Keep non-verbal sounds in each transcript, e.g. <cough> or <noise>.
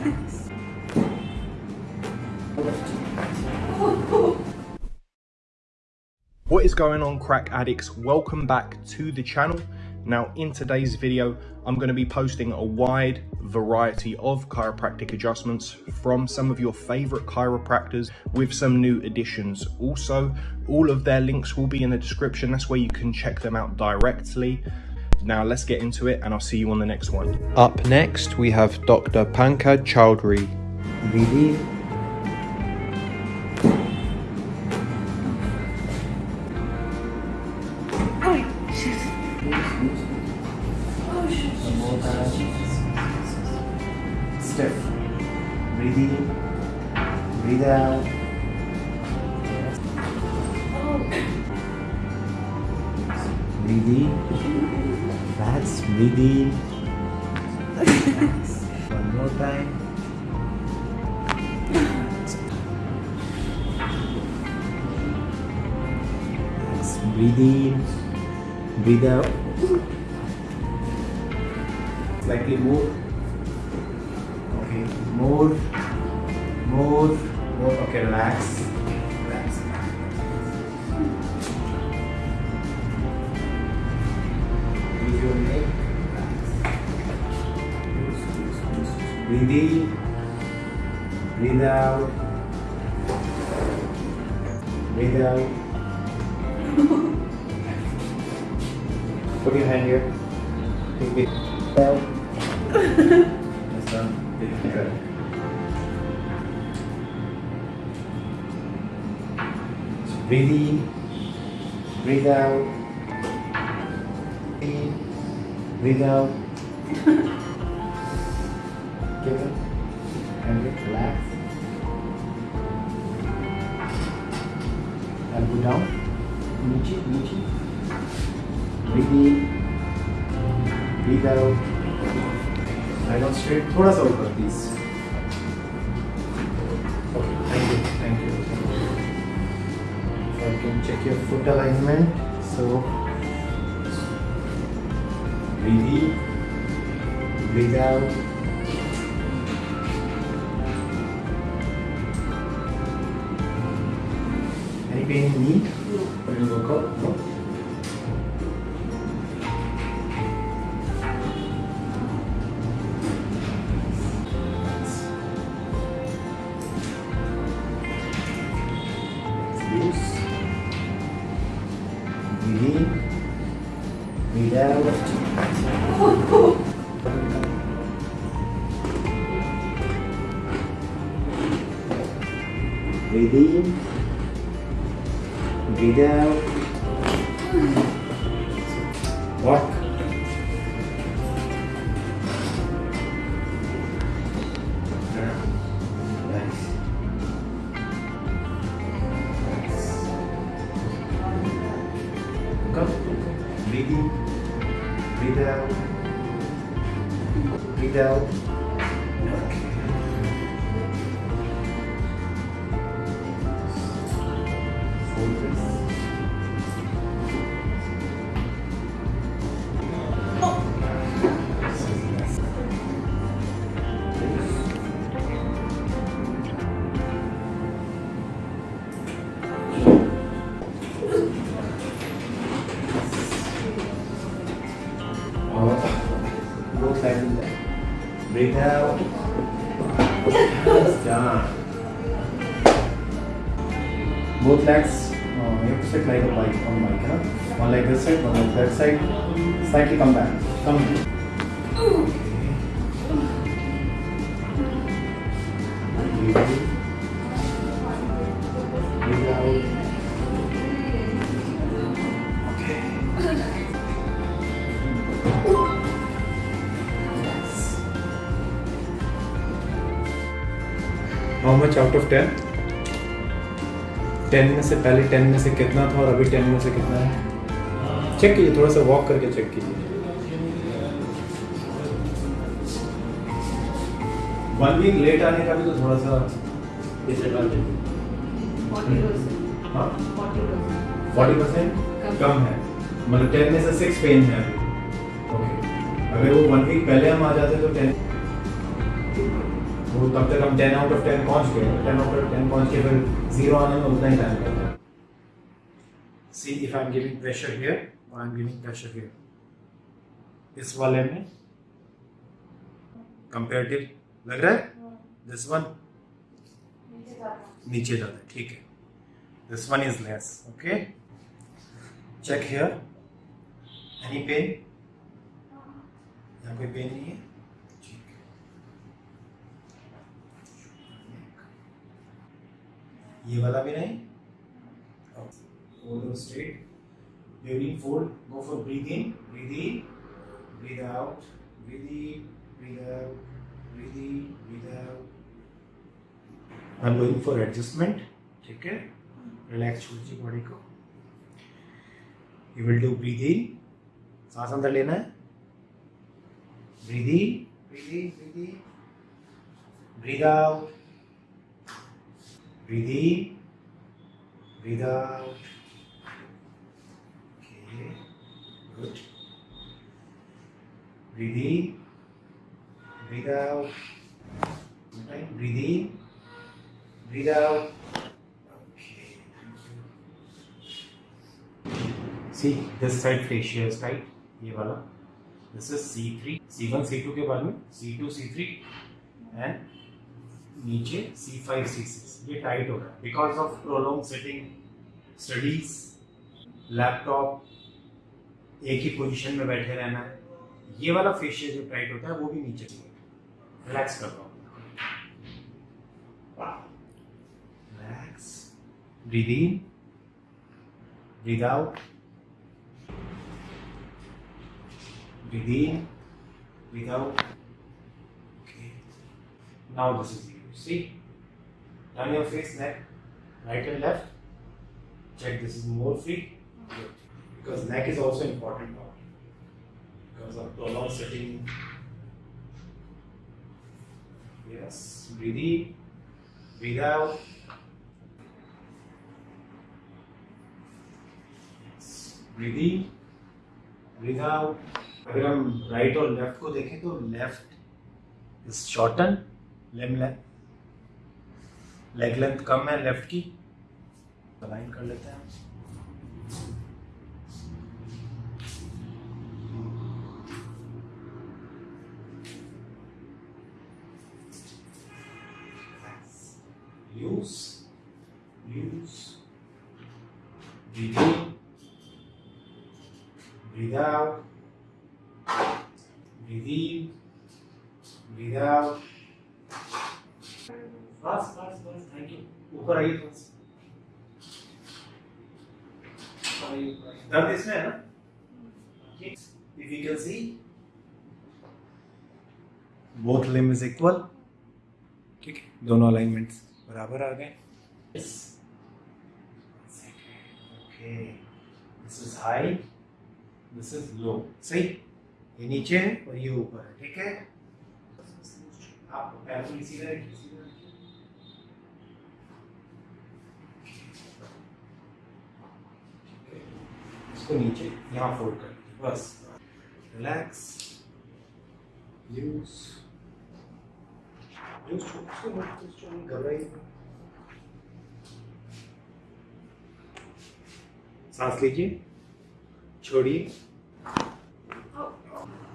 What is going on crack addicts? Welcome back to the channel. Now in today's video, I'm going to be posting a wide variety of chiropractic adjustments from some of your favorite chiropractors with some new additions. Also, all of their links will be in the description. That's where you can check them out directly. Now let's get into it and I'll see you on the next one. Up next, we have Dr. Pankaj Chowdhury. Really? Oh, one more oh, time. Step. Breathe oh. in. Breathe out. Breathe in. Relax. Breathe in. One more time. Relax. Breathe in. Breathe out. Slightly more. Okay, more, more, more. Okay, relax. Relax. Breathe in. Breathe out. Breathe out. Put your hand here. Take it out. That's done. Good. So breathe in, breathe out, in, breathe out. <laughs> Get it and get relax. Elbow down, नीचे नीचे. Breathe in, breathe out. Lie down straight. थोड़ा सा ऊपर please Okay, thank you, thank you. Thank you. So you can check your foot alignment. So breathe in, breathe out. Any pain in knee? When you work out? No? Breathe in. Breathe out. Walk. Breathe. Breathe out. Breathe out. Breathe towel. It's done. Both legs. Uh, you have to sit like a bike on bike, huh? One leg this side, one leg that side. Slightly come back. Come. Breathe much out of ten ten में से पहले ten में से कितना था और अभी ten में से कितना है? चेक कीजिए थोड़ा सा वॉक करके चेक कीजिए। वन वीक लेट आने का भी तो थोड़ा सा हाँ। फोर्टी परसेंट कम। है। मतलब टेन में से सिक्स पेन है अभी। ओके अगर वो वन वीक पहले हम आ जाते तो टेन वो तब तक हम टेन आउट ऑफ़ टेन पहुँच गए। टेन आउट ऑफ़ टेन पहुँच के फिर ज़ीरो आने में उतना ही टाइम लगता है। See if I am giving pressure here और I am giving pressure here इस वाले में कंपेरेटिव लग रहा है? दिस वन नीचे जाता है। ठीक है। This one is less okay check here any pen यहाँ कोई पेन नहीं है ठीक है ये वाला भी नहीं? Folder straight during fold go for breathe breathe in breathe out breathe in breathe out breathe in breathe out I am going for adjustment ठीक है? रिलैक्स छोड़ दीजिए बॉडी को. You will do breathe in सांस अंदर लेना है. Breathe in breathe in breathe out with without with without with without see this side facial side ये वाला। This is C three C one C two के बाद में C two C three and नीचे C5, C6 ये tight हो रहा है because of prolong sitting studies laptop एक ही पोजीशन में बैठे रहना है। ये वाला फेशियल जो टाइट होता है वो भी नीचे रिलैक्स कर दो relax breathe in breathe out breathe in breathe out okay now this is you see turn your face neck right and left check this is more free good because neck is also important part because of prolonged sitting. Yes, breathe in, breathe out. Yes, breathe in, breathe out. अगर हम right और left को देखें तो left is shorten lame leg length कम है left की align कर लेते हैं use, use, breathe in, breathe out, breathe in, breathe out. बस बस बस थैंक यू बस दर्द इसमें है ना if you can see. Both limb is equal. ठीक है दोनों अलाइनमेंट्स बराबर आ गए. Yes okay this is high this is low सही ये नीचे है और ये ऊपर है. ठीक है? आप पैर को सीधा रखिए सीधा रखिए ठीक है। इसको नीचे, यहाँ फोल्ड कर दीजिए, बस। रिलैक्स यूज़ सांस लीजिए, छोड़िए।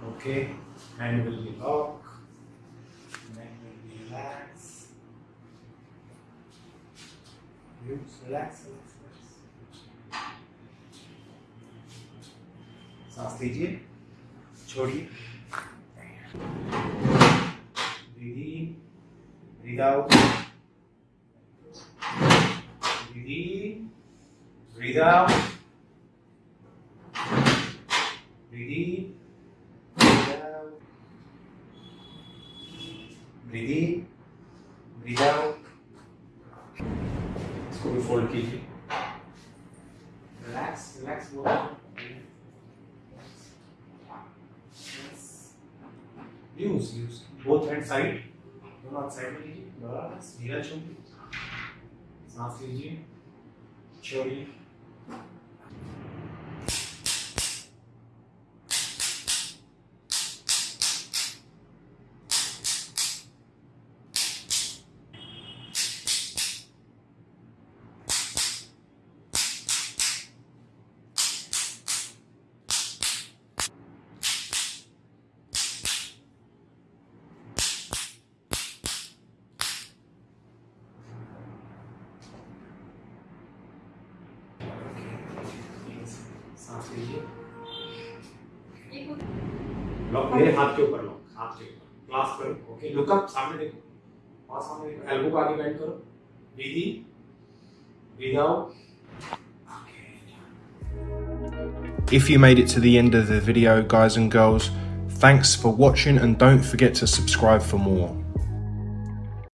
Okay hand will be lock neck will be relax use, relax relax सांस लीजिए छोड़िए breathe in breathe out breathe in breathe out इसको भी फोल्ड कीजिए relax relax use use both hand side दोनों हाथ साइड में लीजिए बराबर धीरा छोड़िए सांस लीजिए छोड़िए। लॉक मेरे हाथ के ऊपर लॉक हाथ के ऊपर क्लास करो ओके लुक अप सामने देखो और सामने देखो एल्बो को आगे बेंड करो breathe in breathe out If you made it to the end of the video, guys and girls, thanks for watching and don't forget to subscribe for more.